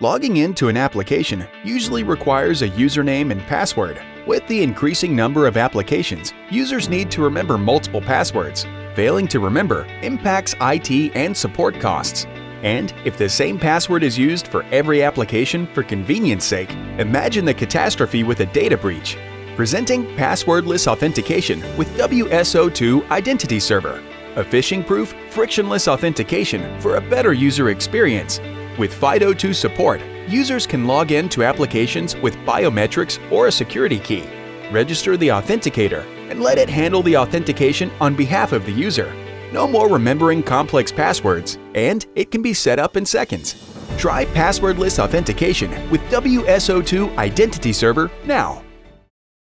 Logging into an application usually requires a username and password. With the increasing number of applications, users need to remember multiple passwords. Failing to remember impacts IT and support costs. And if the same password is used for every application for convenience sake, imagine the catastrophe with a data breach. Presenting passwordless authentication with WSO2 Identity Server, a phishing-proof, frictionless authentication for a better user experience with FIDO2 support, users can log in to applications with biometrics or a security key, register the authenticator, and let it handle the authentication on behalf of the user. No more remembering complex passwords, and it can be set up in seconds. Try passwordless authentication with WSO2 Identity Server now.